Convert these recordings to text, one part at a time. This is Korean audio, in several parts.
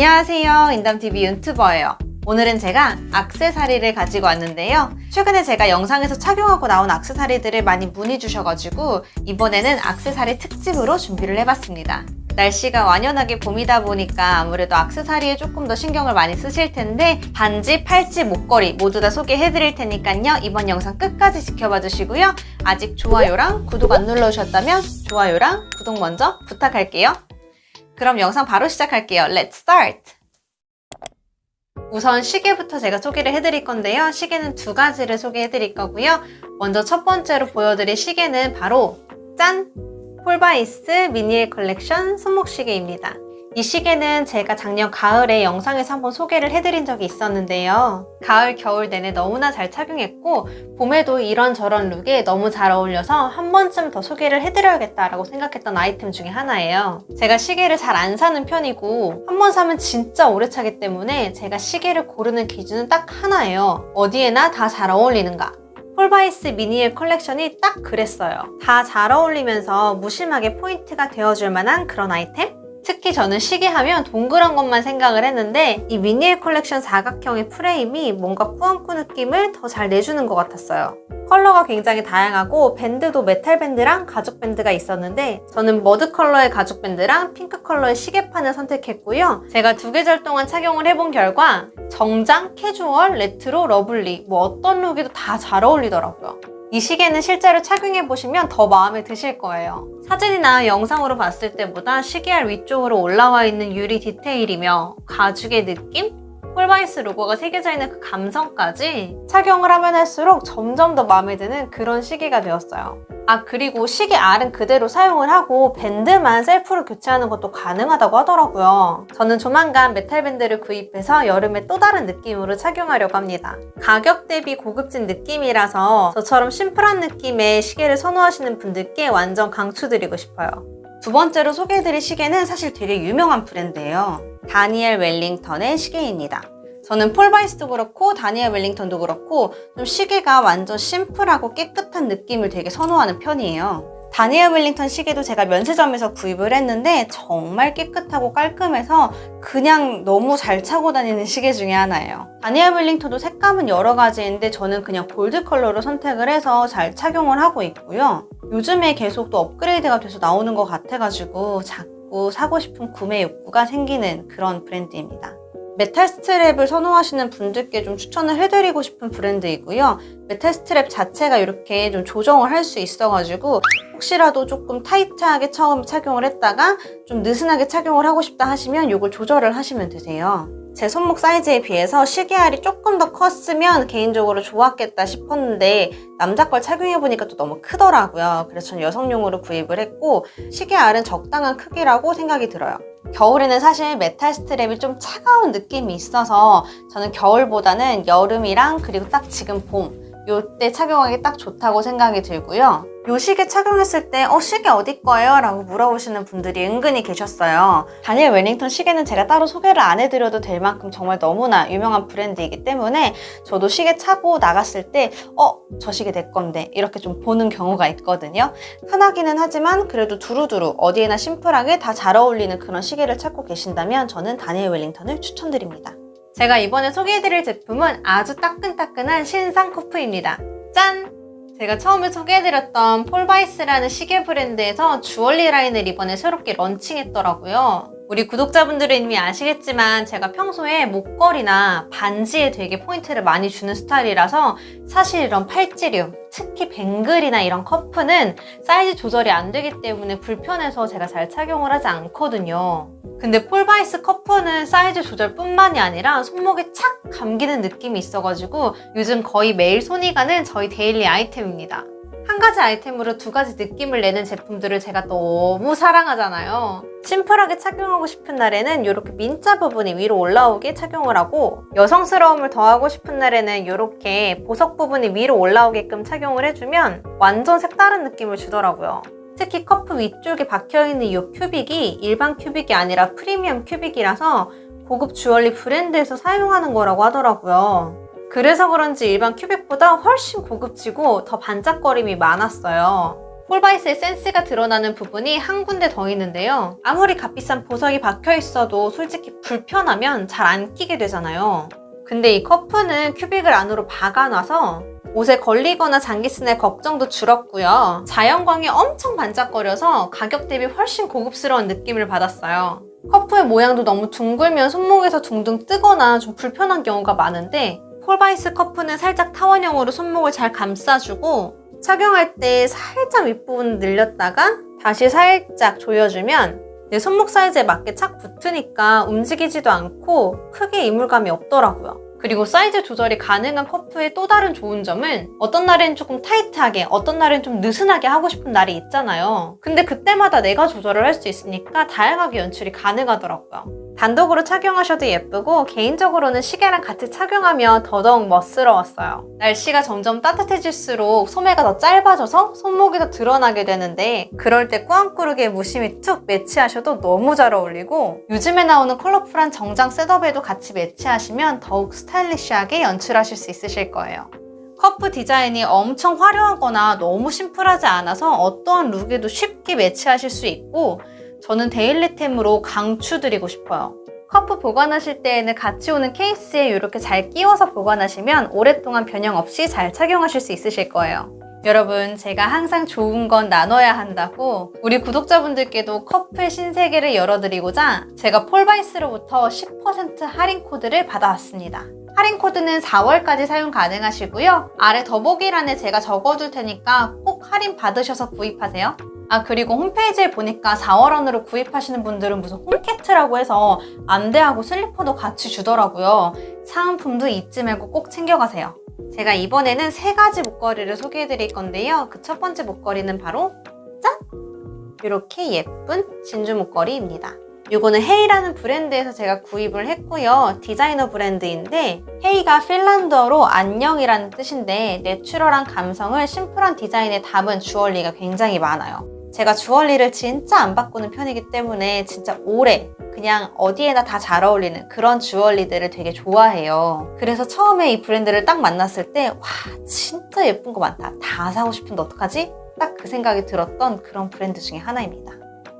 안녕하세요. 인담TV 유튜버예요. 오늘은 제가 악세사리를 가지고 왔는데요. 최근에 제가 영상에서 착용하고 나온 악세사리들을 많이 문의 주셔가지고 이번에는 악세사리 특집으로 준비를 해봤습니다. 날씨가 완연하게 봄이다 보니까 아무래도 악세사리에 조금 더 신경을 많이 쓰실 텐데 반지, 팔찌, 목걸이 모두 다 소개해드릴 테니까요. 이번 영상 끝까지 지켜봐 주시고요. 아직 좋아요랑 구독 안 눌러주셨다면 좋아요랑 구독 먼저 부탁할게요 그럼 영상 바로 시작할게요 Let's start! 우선 시계부터 제가 소개를 해드릴 건데요 시계는 두 가지를 소개해드릴 거고요 먼저 첫 번째로 보여드릴 시계는 바로 짠! 폴바이스 미니엘 컬렉션 손목시계입니다. 이 시계는 제가 작년 가을에 영상에서 한번 소개를 해드린 적이 있었는데요. 가을, 겨울 내내 너무나 잘 착용했고 봄에도 이런저런 룩에 너무 잘 어울려서 한 번쯤 더 소개를 해드려야겠다라고 생각했던 아이템 중에 하나예요. 제가 시계를 잘 안 사는 편이고 한 번 사면 진짜 오래 차기 때문에 제가 시계를 고르는 기준은 딱 하나예요. 어디에나 다 잘 어울리는가 폴바이스 미니엘 컬렉션이 딱 그랬어요. 다 잘 어울리면서 무심하게 포인트가 되어줄 만한 그런 아이템? 특히 저는 시계 하면 동그란 것만 생각을 했는데 이 미니엘 컬렉션 사각형의 프레임이 뭔가 꾸안꾸 느낌을 더 잘 내주는 것 같았어요. 컬러가 굉장히 다양하고 밴드도 메탈 밴드랑 가죽 밴드가 있었는데 저는 머드 컬러의 가죽 밴드랑 핑크 컬러의 시계판을 선택했고요. 제가 두 계절 동안 착용을 해본 결과 정장, 캐주얼, 레트로, 러블리 뭐 어떤 룩에도 다 잘 어울리더라고요. 이 시계는 실제로 착용해 보시면 더 마음에 드실 거예요. 사진이나 영상으로 봤을 때보다 시계알 위쪽으로 올라와 있는 유리 디테일이며 가죽의 느낌? 폴바이스 로고가 새겨져 있는 그 감성까지 착용을 하면 할수록 점점 더 마음에 드는 그런 시계가 되었어요. 아 그리고 시계 알은 그대로 사용을 하고 밴드만 셀프로 교체하는 것도 가능하다고 하더라고요. 저는 조만간 메탈 밴드를 구입해서 여름에 또 다른 느낌으로 착용하려고 합니다. 가격 대비 고급진 느낌이라서 저처럼 심플한 느낌의 시계를 선호하시는 분들께 완전 강추드리고 싶어요. 두 번째로 소개해드릴 시계는 사실 되게 유명한 브랜드예요. 다니엘 웰링턴의 시계입니다. 저는 폴 바이스도 그렇고 다니엘 웰링턴도 그렇고 좀 시계가 완전 심플하고 깨끗한 느낌을 되게 선호하는 편이에요. 다니엘 웰링턴 시계도 제가 면세점에서 구입을 했는데 정말 깨끗하고 깔끔해서 그냥 너무 잘 차고 다니는 시계 중에 하나예요. 다니엘 웰링턴도 색감은 여러 가지인데 저는 그냥 골드 컬러로 선택을 해서 잘 착용을 하고 있고요. 요즘에 계속 또 업그레이드가 돼서 나오는 것 같아가지고 자꾸 사고 싶은 구매 욕구가 생기는 그런 브랜드입니다. 메탈 스트랩을 선호하시는 분들께 좀 추천을 해드리고 싶은 브랜드이고요. 메탈 스트랩 자체가 이렇게 좀 조정을 할 수 있어가지고 혹시라도 조금 타이트하게 처음 착용을 했다가 좀 느슨하게 착용을 하고 싶다 하시면 이걸 조절을 하시면 되세요. 제 손목 사이즈에 비해서 시계알이 조금 더 컸으면 개인적으로 좋았겠다 싶었는데 남자 걸 착용해보니까 또 너무 크더라고요. 그래서 전 여성용으로 구입을 했고 시계알은 적당한 크기라고 생각이 들어요. 겨울에는 사실 메탈 스트랩이 좀 차가운 느낌이 있어서 저는 겨울보다는 여름이랑 그리고 딱 지금 봄 요때 착용하기 딱 좋다고 생각이 들고요. 요 시계 착용했을 때 어 시계 어디 거예요? 라고 물어보시는 분들이 은근히 계셨어요. 다니엘 웰링턴 시계는 제가 따로 소개를 안 해드려도 될 만큼 정말 너무나 유명한 브랜드이기 때문에 저도 시계 차고 나갔을 때 어? 저 시계 내 건데 이렇게 좀 보는 경우가 있거든요. 흔하기는 하지만 그래도 두루두루 어디에나 심플하게 다 잘 어울리는 그런 시계를 찾고 계신다면 저는 다니엘 웰링턴을 추천드립니다. 제가 이번에 소개해드릴 제품은 아주 따끈따끈한 신상 커프입니다. 짠! 제가 처음에 소개해드렸던 폴바이스라는 시계 브랜드에서 주얼리 라인을 이번에 새롭게 런칭했더라고요. 우리 구독자분들은 이미 아시겠지만 제가 평소에 목걸이나 반지에 되게 포인트를 많이 주는 스타일이라서 사실 이런 팔찌류, 특히 뱅글이나 이런 커프는 사이즈 조절이 안 되기 때문에 불편해서 제가 잘 착용을 하지 않거든요. 근데 폴바이스 커프는 사이즈 조절뿐만이 아니라 손목에 착 감기는 느낌이 있어가지고 요즘 거의 매일 손이 가는 저의 데일리 아이템입니다. 한 가지 아이템으로 두 가지 느낌을 내는 제품들을 제가 너무 사랑하잖아요. 심플하게 착용하고 싶은 날에는 이렇게 민자 부분이 위로 올라오게 착용을 하고 여성스러움을 더하고 싶은 날에는 이렇게 보석 부분이 위로 올라오게끔 착용을 해주면 완전 색다른 느낌을 주더라고요. 특히 커프 위쪽에 박혀있는 이 큐빅이 일반 큐빅이 아니라 프리미엄 큐빅이라서 고급 주얼리 브랜드에서 사용하는 거라고 하더라고요. 그래서 그런지 일반 큐빅보다 훨씬 고급지고 더 반짝거림이 많았어요. 폴바이스의 센스가 드러나는 부분이 한 군데 더 있는데요. 아무리 값비싼 보석이 박혀 있어도 솔직히 불편하면 잘 안 끼게 되잖아요. 근데 이 커프는 큐빅을 안으로 박아놔서 옷에 걸리거나 잔기스 나는 걱정도 줄었고요. 자연광에 엄청 반짝거려서 가격 대비 훨씬 고급스러운 느낌을 받았어요. 커프의 모양도 너무 둥글면 손목에서 둥둥 뜨거나 좀 불편한 경우가 많은데 폴바이스 커프는 살짝 타원형으로 손목을 잘 감싸주고 착용할 때 살짝 윗부분 늘렸다가 다시 살짝 조여주면 내 손목 사이즈에 맞게 착 붙으니까 움직이지도 않고 크게 이물감이 없더라고요. 그리고 사이즈 조절이 가능한 커프의 또 다른 좋은 점은 어떤 날엔 조금 타이트하게 어떤 날엔 좀 느슨하게 하고 싶은 날이 있잖아요. 근데 그때마다 내가 조절을 할 수 있으니까 다양하게 연출이 가능하더라고요. 단독으로 착용하셔도 예쁘고 개인적으로는 시계랑 같이 착용하면 더더욱 멋스러웠어요. 날씨가 점점 따뜻해질수록 소매가 더 짧아져서 손목이 더 드러나게 되는데 그럴 때 꾸안꾸 룩에 무심히 툭 매치하셔도 너무 잘 어울리고 요즘에 나오는 컬러풀한 정장 셋업에도 같이 매치하시면 더욱 스타일리시하게 연출하실 수 있으실 거예요. 커프 디자인이 엄청 화려하거나 너무 심플하지 않아서 어떠한 룩에도 쉽게 매치하실 수 있고 저는 데일리템으로 강추드리고 싶어요. 커프 보관하실 때에는 같이 오는 케이스에 이렇게 잘 끼워서 보관하시면 오랫동안 변형 없이 잘 착용하실 수 있으실 거예요. 여러분, 제가 항상 좋은 건 나눠야 한다고 우리 구독자분들께도 커프의 신세계를 열어드리고자 제가 폴바이스로부터 10% 할인 코드를 받아왔습니다. 할인 코드는 4월까지 사용 가능하시고요. 아래 더보기란에 제가 적어둘 테니까 꼭 할인 받으셔서 구입하세요. 아 그리고 홈페이지에 보니까 4월 안으로 구입하시는 분들은 무슨 홈키트라고 해서 안대하고 슬리퍼도 같이 주더라고요. 사은품도 잊지 말고 꼭 챙겨가세요. 제가 이번에는 세 가지 목걸이를 소개해 드릴 건데요. 그 첫 번째 목걸이는 바로 짠! 이렇게 예쁜 진주 목걸이입니다. 이거는 헤이라는 브랜드에서 제가 구입을 했고요. 디자이너 브랜드인데 헤이가 핀란드어로 안녕이라는 뜻인데 내추럴한 감성을 심플한 디자인에 담은 주얼리가 굉장히 많아요. 제가 주얼리를 진짜 안 바꾸는 편이기 때문에 진짜 오래 그냥 어디에나 다 잘 어울리는 그런 주얼리들을 되게 좋아해요. 그래서 처음에 이 브랜드를 딱 만났을 때 와 진짜 예쁜 거 많다. 다 사고 싶은데 어떡하지? 딱 그 생각이 들었던 그런 브랜드 중에 하나입니다.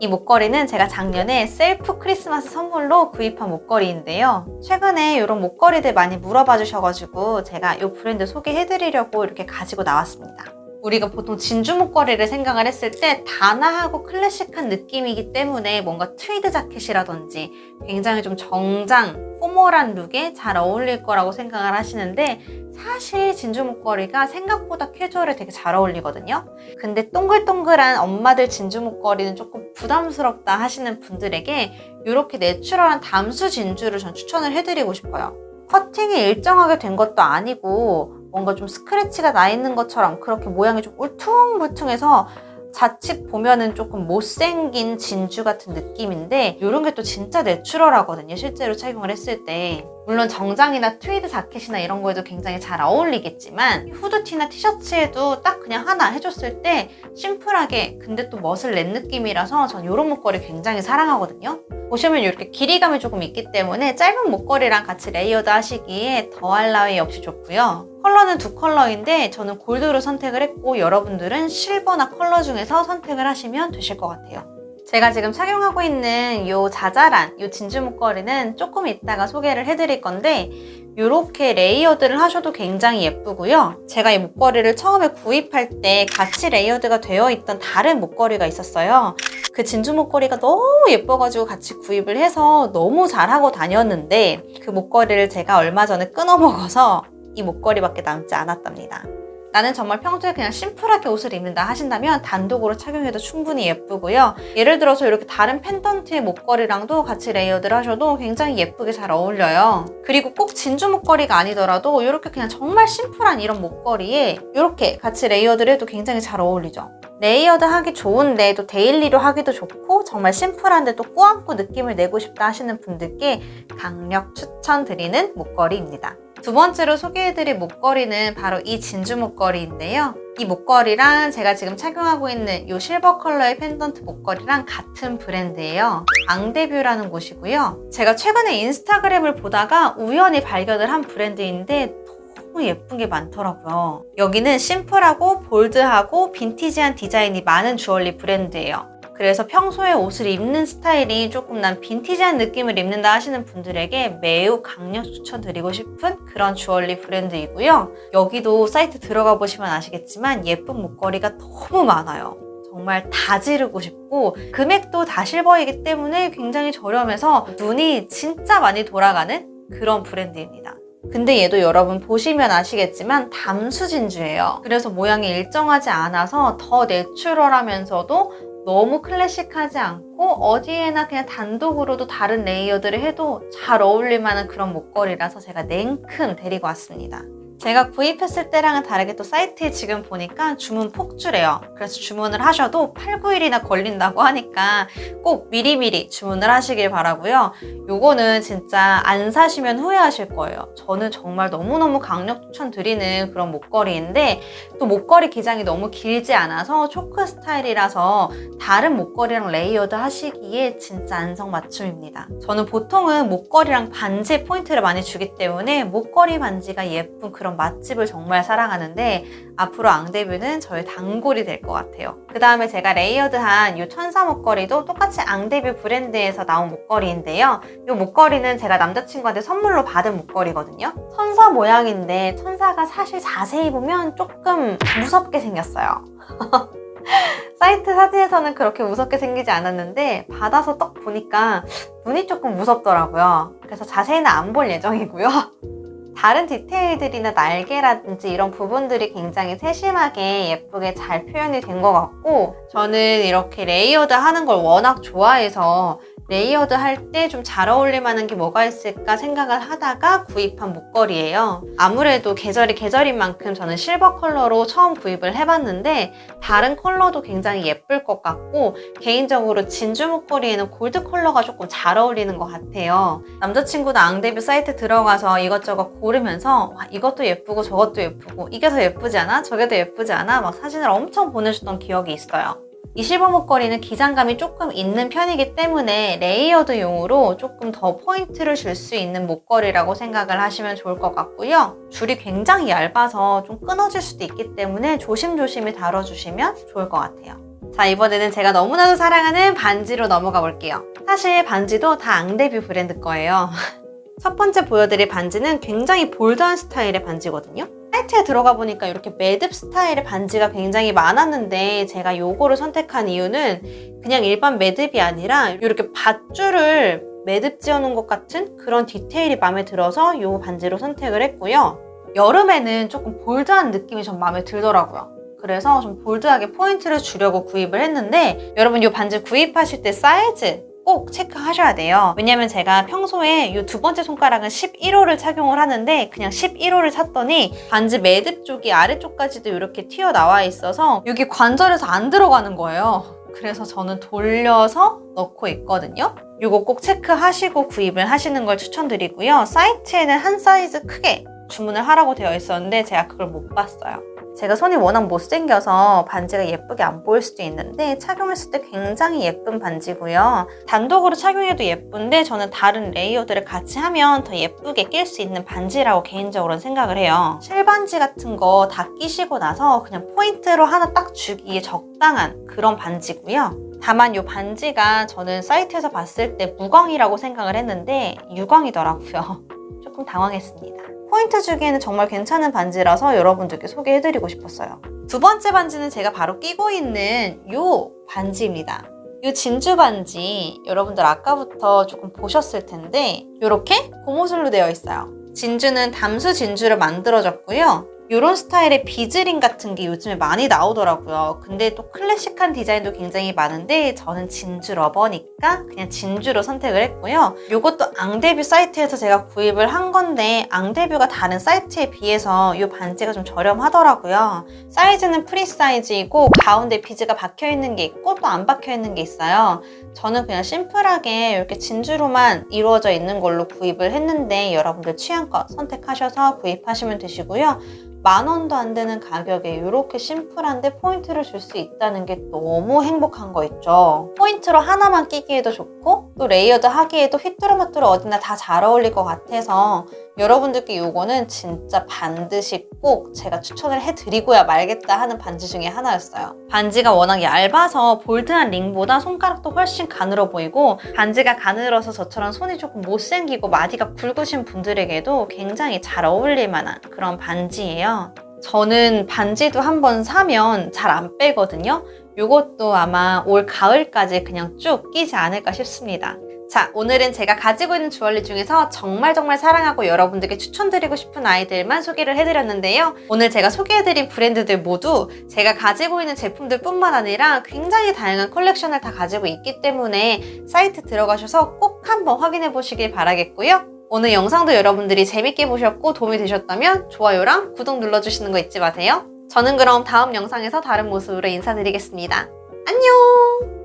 이 목걸이는 제가 작년에 셀프 크리스마스 선물로 구입한 목걸이인데요. 최근에 이런 목걸이들 많이 물어봐 주셔가지고 제가 이 브랜드 소개해드리려고 이렇게 가지고 나왔습니다. 우리가 보통 진주 목걸이를 생각을 했을 때 단아하고 클래식한 느낌이기 때문에 뭔가 트위드 자켓이라든지 굉장히 좀 정장, 포멀한 룩에 잘 어울릴 거라고 생각을 하시는데 사실 진주 목걸이가 생각보다 캐주얼에 되게 잘 어울리거든요. 근데 동글동글한 엄마들 진주 목걸이는 조금 부담스럽다 하시는 분들에게 이렇게 내추럴한 담수 진주를 전 추천을 해드리고 싶어요. 커팅이 일정하게 된 것도 아니고 뭔가 좀 스크래치가 나 있는 것처럼 그렇게 모양이 좀 울퉁불퉁해서 자칫 보면은 조금 못생긴 진주 같은 느낌인데 이런 게 또 진짜 내추럴하거든요 실제로 착용을 했을 때 물론 정장이나 트위드 자켓이나 이런 거에도 굉장히 잘 어울리겠지만 후드티나 티셔츠에도 딱 그냥 하나 해줬을 때 심플하게 근데 또 멋을 낸 느낌이라서 전 이런 목걸이 굉장히 사랑하거든요. 보시면 이렇게 길이감이 조금 있기 때문에 짧은 목걸이랑 같이 레이어드 하시기에 더할 나위 없이 좋고요. 컬러는 두 컬러인데 저는 골드로 선택을 했고 여러분들은 실버나 컬러 중에서 선택을 하시면 되실 것 같아요 제가 지금 착용하고 있는 이 자잘한 이 진주 목걸이는 조금 이따가 소개를 해드릴 건데 이렇게 레이어드를 하셔도 굉장히 예쁘고요. 제가 이 목걸이를 처음에 구입할 때 같이 레이어드가 되어 있던 다른 목걸이가 있었어요. 그 진주 목걸이가 너무 예뻐가지고 같이 구입을 해서 너무 잘하고 다녔는데 그 목걸이를 제가 얼마 전에 끊어 먹어서 이 목걸이밖에 남지 않았답니다. 나는 정말 평소에 그냥 심플하게 옷을 입는다 하신다면 단독으로 착용해도 충분히 예쁘고요. 예를 들어서 이렇게 다른 펜던트의 목걸이랑도 같이 레이어드를 하셔도 굉장히 예쁘게 잘 어울려요. 그리고 꼭 진주 목걸이가 아니더라도 이렇게 그냥 정말 심플한 이런 목걸이에 이렇게 같이 레이어드를 해도 굉장히 잘 어울리죠. 레이어드 하기 좋은데 또 데일리로 하기도 좋고 정말 심플한데 또 꾸안꾸 느낌을 내고 싶다 하시는 분들께 강력 추천드리는 목걸이입니다. 두 번째로 소개해드릴 목걸이는 바로 이 진주 목걸이인데요. 이 목걸이랑 제가 지금 착용하고 있는 이 실버 컬러의 펜던트 목걸이랑 같은 브랜드예요. 앙데뷰라는 곳이고요. 제가 최근에 인스타그램을 보다가 우연히 발견을 한 브랜드인데 너무 예쁜 게 많더라고요. 여기는 심플하고 볼드하고 빈티지한 디자인이 많은 주얼리 브랜드예요. 그래서 평소에 옷을 입는 스타일이 조금 난 빈티지한 느낌을 입는다 하시는 분들에게 매우 강력 추천드리고 싶은 그런 주얼리 브랜드이고요. 여기도 사이트 들어가 보시면 아시겠지만 예쁜 목걸이가 너무 많아요. 정말 다 지르고 싶고 금액도 다 실버이기 때문에 굉장히 저렴해서 눈이 진짜 많이 돌아가는 그런 브랜드입니다. 근데 얘도 여러분 보시면 아시겠지만 담수 진주예요. 그래서 모양이 일정하지 않아서 더 내추럴하면서도 너무 클래식하지 않고 어디에나 그냥 단독으로도 다른 레이어드를 해도 잘 어울릴 만한 그런 목걸이라서 제가 냉큼 데리고 왔습니다. 제가 구입했을 때랑은 다르게 또 사이트에 지금 보니까 주문 폭주래요. 그래서 주문을 하셔도 8, 9일이나 걸린다고 하니까 꼭 미리미리 주문을 하시길 바라고요. 요거는 진짜 안 사시면 후회하실 거예요. 저는 정말 너무너무 강력 추천드리는 그런 목걸이인데 또 목걸이 기장이 너무 길지 않아서 초커 스타일이라서 다른 목걸이랑 레이어드 하시기에 진짜 안성맞춤입니다. 저는 보통은 목걸이랑 반지에 포인트를 많이 주기 때문에 목걸이 반지가 예쁜 그런 맛집을 정말 사랑하는데 앞으로 앙데뷰는 저의 단골이 될 것 같아요. 그 다음에 제가 레이어드한 이 천사 목걸이도 똑같이 앙데뷰 브랜드에서 나온 목걸이인데요. 이 목걸이는 제가 남자친구한테 선물로 받은 목걸이거든요. 천사 모양인데 천사가 사실 자세히 보면 조금 무섭게 생겼어요. 사이트 사진에서는 그렇게 무섭게 생기지 않았는데 받아서 딱 보니까 눈이 조금 무섭더라고요. 그래서 자세히는 안 볼 예정이고요. 다른 디테일들이나 날개라든지 이런 부분들이 굉장히 세심하게 예쁘게 잘 표현이 된 것 같고 저는 이렇게 레이어드 하는 걸 워낙 좋아해서 레이어드 할 때 좀 잘 어울릴 만한 게 뭐가 있을까 생각을 하다가 구입한 목걸이에요. 아무래도 계절이 계절인 만큼 저는 실버 컬러로 처음 구입을 해봤는데 다른 컬러도 굉장히 예쁠 것 같고 개인적으로 진주 목걸이에는 골드 컬러가 조금 잘 어울리는 것 같아요. 남자친구도 앙데뷰 사이트 들어가서 이것저것 고르면서 와, 이것도 예쁘고 저것도 예쁘고 이게 더 예쁘지 않아? 저게 더 예쁘지 않아? 막 사진을 엄청 보내줬던 기억이 있어요. 이 실버 목걸이는 기장감이 조금 있는 편이기 때문에 layered용으로 조금 더 포인트를 줄 수 있는 목걸이라고 생각을 하시면 좋을 것 같고요. 줄이 굉장히 얇아서 좀 끊어질 수도 있기 때문에 조심조심히 다뤄주시면 좋을 것 같아요. 자 이번에는 제가 너무나도 사랑하는 반지로 넘어가 볼게요. 사실 반지도 다 앙데뷰 브랜드 거예요. 첫 번째 보여드릴 반지는 굉장히 bold한 스타일의 반지거든요. 사이트에 들어가 보니까 이렇게 매듭 스타일의 반지가 굉장히 많았는데 제가 요거를 선택한 이유는 그냥 일반 매듭이 아니라 이렇게 밧줄을 매듭 지어놓은 것 같은 그런 디테일이 마음에 들어서 이 반지로 선택을 했고요. 여름에는 조금 bold한 느낌이 좀 마음에 들더라고요. 그래서 좀 bold하게 포인트를 주려고 구입을 했는데 여러분 이 반지 구입하실 때 사이즈 꼭 체크하셔야 돼요. 왜냐면 제가 평소에 이 두 번째 손가락은 11호를 착용을 하는데 그냥 11호를 샀더니 반지 매듭 쪽이 아래쪽까지도 이렇게 튀어나와 있어서 여기 관절에서 안 들어가는 거예요. 그래서 저는 돌려서 넣고 있거든요. 이거 꼭 체크하시고 구입을 하시는 걸 추천드리고요. 사이트에는 한 사이즈 크게 주문을 하라고 되어 있었는데 제가 그걸 못 봤어요. 제가 손이 워낙 못생겨서 반지가 예쁘게 안 보일 수도 있는데 착용했을 때 굉장히 예쁜 반지고요. 단독으로 착용해도 예쁜데 저는 다른 layered를 같이 하면 더 예쁘게 낄 수 있는 반지라고 개인적으로는 생각을 해요. 실반지 같은 거 다 끼시고 나서 그냥 포인트로 하나 딱 주기에 적당한 그런 반지고요. 다만 이 반지가 저는 사이트에서 봤을 때 무광이라고 생각을 했는데 유광이더라고요. 조금 당황했습니다. 포인트 주기에는 정말 괜찮은 반지라서 여러분들께 소개해드리고 싶었어요. 두 번째 반지는 제가 바로 끼고 있는 이 반지입니다. 이 진주 반지 여러분들 아까부터 조금 보셨을 텐데 이렇게 고무줄로 되어 있어요. 진주는 담수 진주를 만들어졌고요. 이런 스타일의 비즈링 같은 게 요즘에 많이 나오더라고요. 근데 또 클래식한 디자인도 굉장히 많은데 저는 진주 lover니까 그냥 진주로 선택을 했고요. 이것도 앙데뷰 사이트에서 제가 구입을 한 건데 앙데뷰가 다른 사이트에 비해서 이 반지가 좀 저렴하더라고요. 사이즈는 프리 사이즈이고 가운데 비즈가 박혀있는 게 있고 또 안 박혀있는 게 있어요. 저는 그냥 심플하게 이렇게 진주로만 이루어져 있는 걸로 구입을 했는데 여러분들 취향껏 선택하셔서 구입하시면 되시고요. 만 원도 안 되는 가격에 이렇게 심플한데 포인트를 줄 수 있다는 게 너무 행복한 거 있죠. 포인트로 하나만 끼기에도 좋고 또 layered 하기에도 휘뚜루마뚜루 어디나 다 잘 어울릴 것 같아서 여러분들께 이거는 진짜 반드시 꼭 제가 추천을 해드리고야 말겠다 하는 반지 중에 하나였어요. 반지가 워낙 얇아서 bold한 링보다 손가락도 훨씬 가늘어 보이고 반지가 가늘어서 저처럼 손이 조금 못생기고 마디가 굵으신 분들에게도 굉장히 잘 어울릴 만한 그런 반지예요. 저는 반지도 한번 사면 잘 안 빼거든요. 이것도 아마 올 가을까지 그냥 쭉 끼지 않을까 싶습니다. 자, 오늘은 제가 가지고 있는 주얼리 중에서 정말 정말 사랑하고 여러분들께 추천드리고 싶은 아이들만 소개를 해드렸는데요. 오늘 제가 소개해드린 브랜드들 모두 제가 가지고 있는 제품들 뿐만 아니라 굉장히 다양한 컬렉션을 다 가지고 있기 때문에 사이트 들어가셔서 꼭 한번 확인해 보시길 바라겠고요. 오늘 영상도 여러분들이 재밌게 보셨고 도움이 되셨다면 좋아요랑 구독 눌러주시는 거 잊지 마세요. 저는 그럼 다음 영상에서 다른 모습으로 인사드리겠습니다. 안녕!